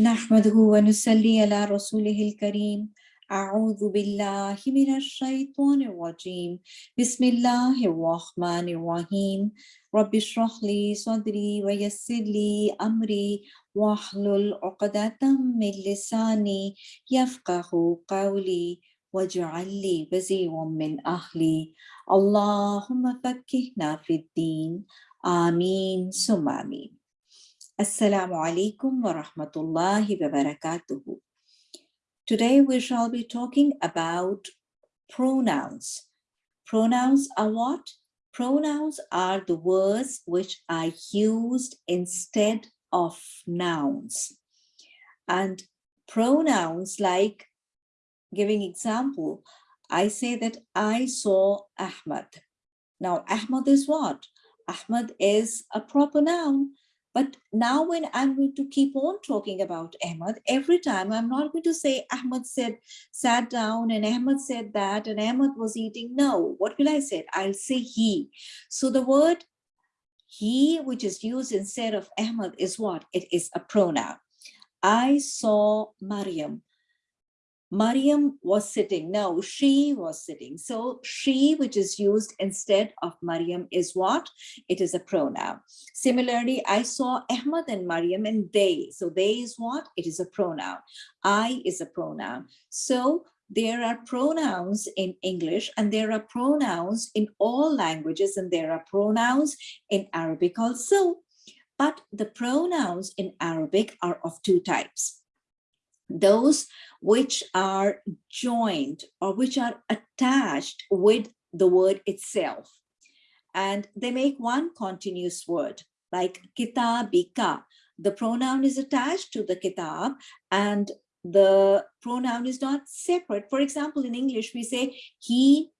نحمده ونصلي على رسوله الكريم. أعوذ بالله من الشيطان الرجيم. بسم الله الرحمن الرحيم. رب اشرح لي صدري ويسر لي أمري. واحلل عقدة من لساني يفقه قولي واجعل لي وزيرا من أهلي. اللهم فكهنا في الدين. آمين. ثم آمين. Assalamu alaikum wa rahmatullahi wa barakatuhu. Today we shall be talking about pronouns. Pronouns are what? Pronouns are the words which are used instead of nouns. And pronouns like giving example, I say that I saw Ahmad. Now Ahmad is what? Ahmad is a proper noun but now when I'm going to keep on talking about Ahmad, every time I'm not going to say Ahmad said, sat down and Ahmad said that and Ahmad was eating. No, what will I say? I'll say he. So the word he, which is used instead of Ahmad is what? It is a pronoun. I saw Maryam. Maryam was sitting. No, she was sitting. So she, which is used instead of Maryam is what? It is a pronoun. Similarly, I saw Ahmad and Maryam and they. So they is what? It is a pronoun. I is a pronoun. So there are pronouns in English and there are pronouns in all languages and there are pronouns in Arabic also. But the pronouns in Arabic are of two types. Those which are joined or which are attached with the word itself. And they make one continuous word like kitabika. The pronoun is attached to the kitab and the pronoun is not separate. For example, in English, we say he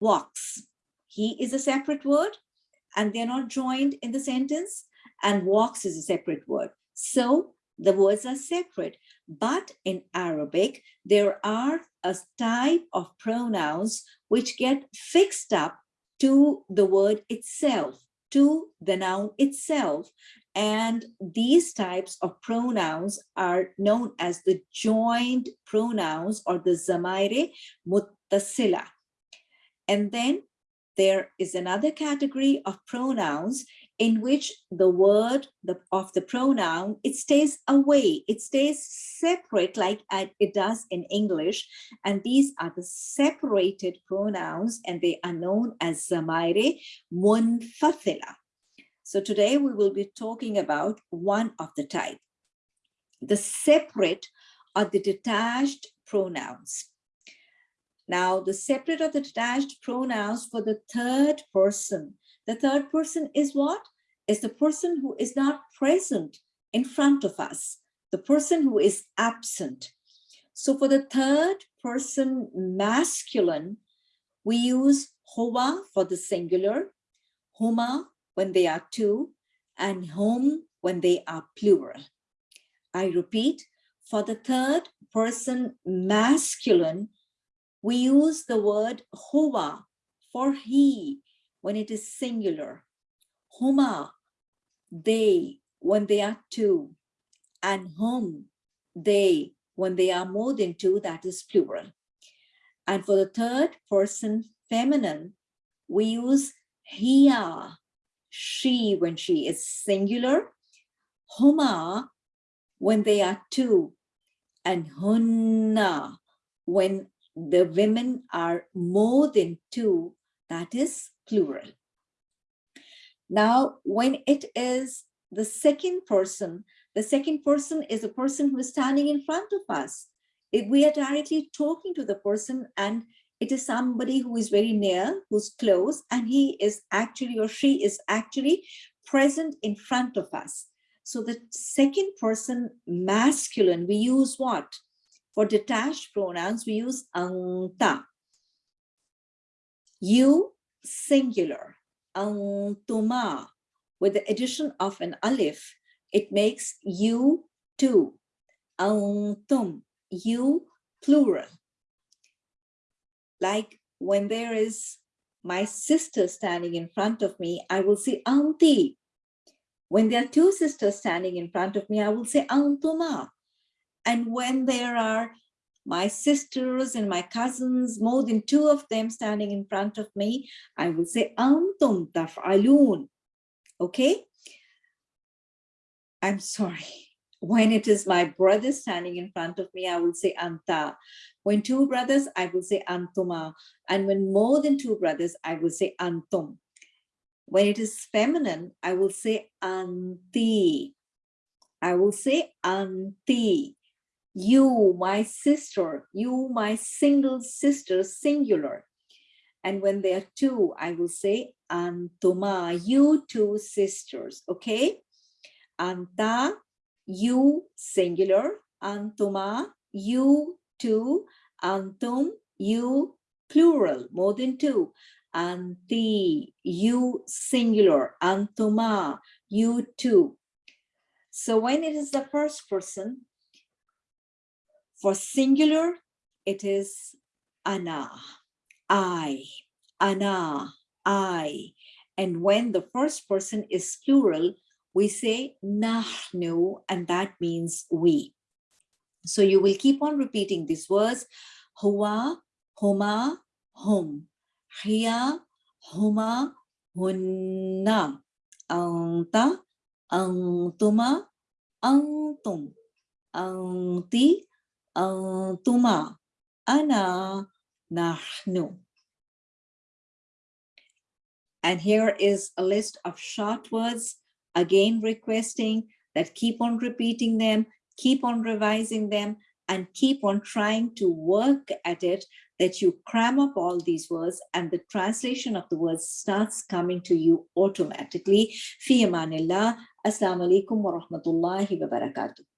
walks. He is a separate word and they're not joined in the sentence and walks is a separate word. So the words are separate. But in Arabic, there are a type of pronouns which get fixed up to the word itself, to the noun itself. And these types of pronouns are known as the joined pronouns or the zamaire muttasila. And then there is another category of pronouns in which the word the, of the pronoun, it stays away, it stays separate like it does in English. And these are the separated pronouns and they are known as zamaire munfathila. So today we will be talking about one of the type. The separate or the detached pronouns. Now, the separate or the detached pronouns for the third person the third person is what? Is the person who is not present in front of us, the person who is absent. So for the third person masculine, we use huwa for the singular, huma when they are two, and hum when they are plural. I repeat, for the third person masculine, we use the word huwa for he when it is singular, huma, they, when they are two, and hum, they, when they are more than two, that is plural. And for the third person feminine, we use hiya, she, when she is singular, huma, when they are two, and hunna, ah, when the women are more than two, that is plural. Now, when it is the second person, the second person is a person who is standing in front of us. If we are directly talking to the person and it is somebody who is very near, who's close, and he is actually or she is actually present in front of us. So the second person masculine, we use what? For detached pronouns, we use anta. You singular, antuma, with the addition of an alif, it makes you two, antum, you plural. Like when there is my sister standing in front of me, I will say anti. When there are two sisters standing in front of me, I will say antuma. And when there are my sisters and my cousins, more than two of them standing in front of me, I will say antum taf'alun. Okay? I'm sorry. When it is my brother standing in front of me, I will say anta. When two brothers, I will say antuma. And when more than two brothers, I will say antum. When it is feminine, I will say anti. I will say anti. You, my sister, you, my single sister, singular. And when there are two, I will say antuma, you two sisters, okay? Anta, you singular, antuma, you two, antum, you plural, more than two. Anti, you singular, antuma, you two. So when it is the first person, for singular, it is ana, I, ana, I. And when the first person is plural, we say nahnu, and that means we. So you will keep on repeating these words, huwa, huma, hum, hiya, huma, hunna, anta, antuma, antum, anti, antuma, ana, nahnu. And here is a list of short words again requesting that keep on repeating them, keep on revising them, and keep on trying to work at it that you cram up all these words and the translation of the words starts coming to you automatically. Fi amanillah. Assalamu alaikum wa rahmatullahi wa barakatuh.